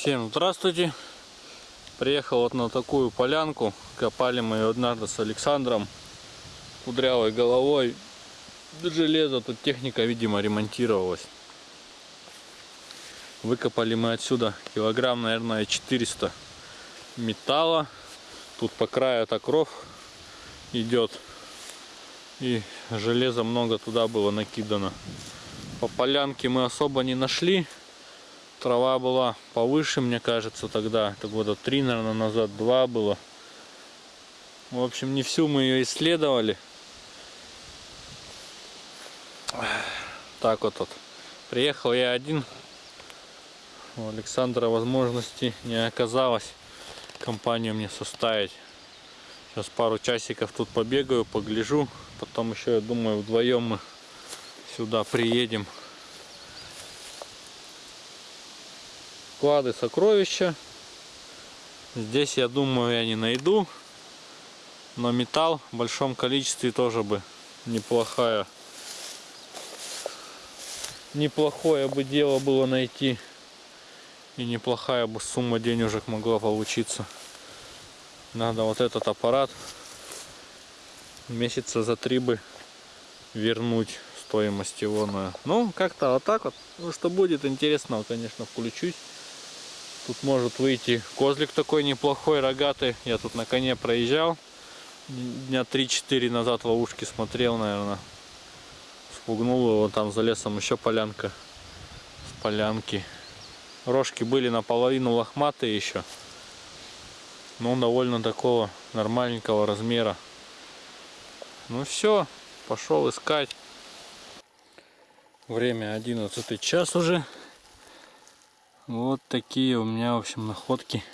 Всем здравствуйте! Приехал вот на такую полянку. Копали мы ее однажды с Александром. Кудрявой головой. Железо, тут техника, видимо, ремонтировалась. Выкопали мы отсюда килограмм, наверное, 400 металла. Тут по краю так ров идет. И железа много туда было накидано. По полянке мы особо не нашли. Трава была повыше, мне кажется, тогда. Это года три, наверное, назад, два было. В общем, не всю мы ее исследовали. Так вот вот. Приехал я один. У Александра возможности не оказалось компанию мне составить. Сейчас пару часиков тут побегаю, погляжу. Потом еще, я думаю, вдвоем мы сюда приедем. Клады сокровища. Здесь, я думаю, я не найду. Но металл в большом количестве тоже бы неплохая. Неплохое бы дело было найти. И неплохая бы сумма денежек могла получиться. Надо вот этот аппарат месяца за три бы вернуть стоимость его. Ну, как-то вот так вот. Ну, что будет интересного, конечно, включусь. Тут может выйти козлик такой неплохой, рогатый. Я тут на коне проезжал. Дня 3-4 назад ловушки смотрел, наверное. Спугнул его, там за лесом еще полянка. С полянки. Рожки были наполовину лохматые еще. Но довольно такого нормальненького размера. Ну все, пошел искать. Время 11 час уже. Вот такие у меня, в общем, находки.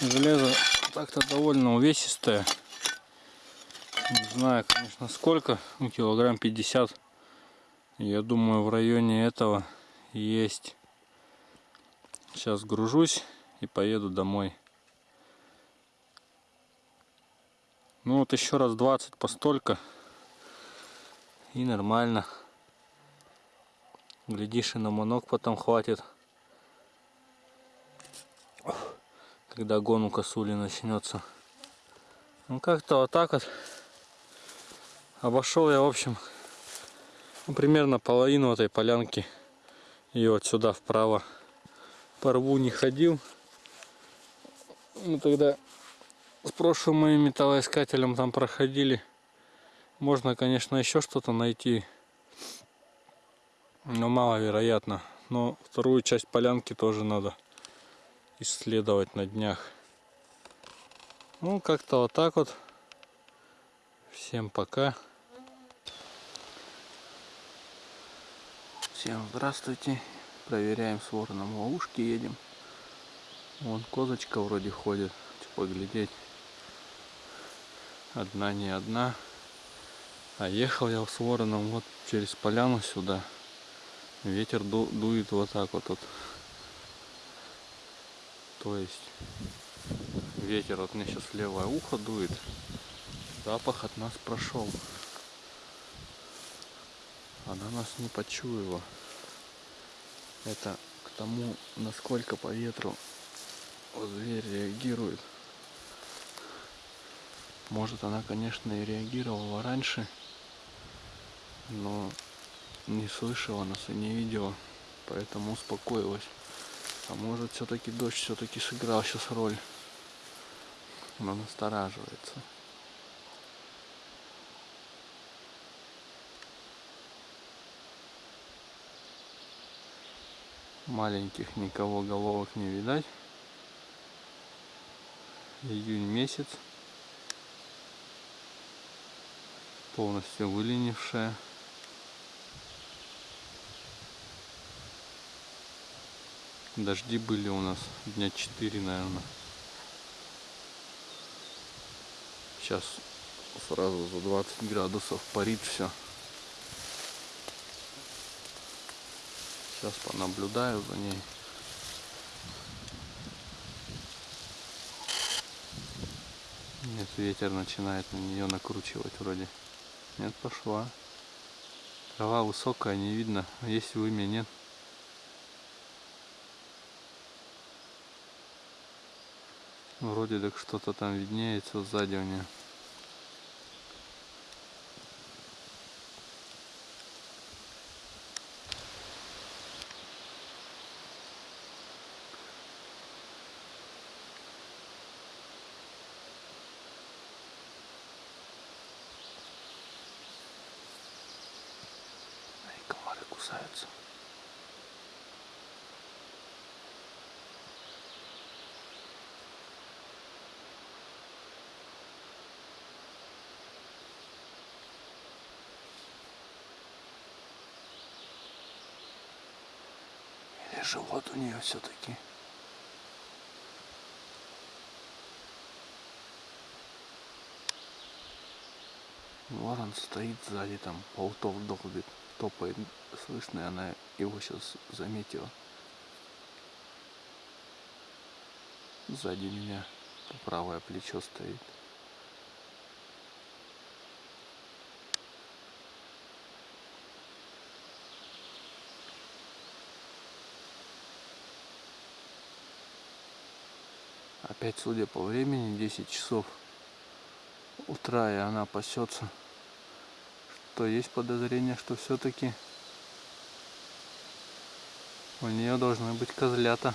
Железо так-то довольно увесистое. Не знаю, конечно, сколько. Ну, килограмм 50. Я думаю, в районе этого есть. Сейчас гружусь и поеду домой. Ну вот еще раз 20 по столько. И нормально. Глядишь, и на манок потом хватит. Когда гон у косули начнется. Ну как-то вот так вот. Обошел я, в общем, ну, примерно половину этой полянки. И вот сюда вправо по рву не ходил. Мы тогда с прошлым моим металлоискателем там проходили. Можно, конечно, еще что-то найти. Но маловероятно. Но вторую часть полянки тоже надо исследовать на днях. Ну, как-то вот так вот. Всем пока. Всем здравствуйте. Проверяем с вороном ловушки, едем. Вон козочка вроде ходит. Поглядеть одна не одна. А ехал я с вороном вот через поляну сюда. Ветер ду дует вот так вот. вот. То есть ветер вот мне сейчас левое ухо дует. Запах от нас прошел. Она нас не почуяла. Это к тому, насколько по ветру зверь реагирует. Может она, конечно, и реагировала раньше, но не слышала нас и не видела, поэтому успокоилась. А может все-таки дождь все-таки сыграл сейчас роль. Она настораживается. Маленьких никого головок не видать. Июнь месяц. полностью выленившая. Дожди были у нас дня 4, наверное. Сейчас сразу за 20 градусов парит все. Сейчас понаблюдаю за ней. Нет, ветер начинает на нее накручивать вроде. Нет, пошла. Трава высокая, не видно. Есть вымя, нет. Вроде так что-то там виднеется сзади у нее. Живот у нее все-таки. Ворон стоит сзади, там болтов долбит, топает, слышно, она его сейчас заметила. Сзади меня правое плечо стоит. Опять, судя по времени, 10 часов утра, и она пасется. Что есть подозрение, что все-таки у нее должны быть козлята.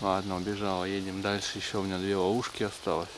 Ладно, убежала, едем дальше. Еще у меня две ловушки осталось.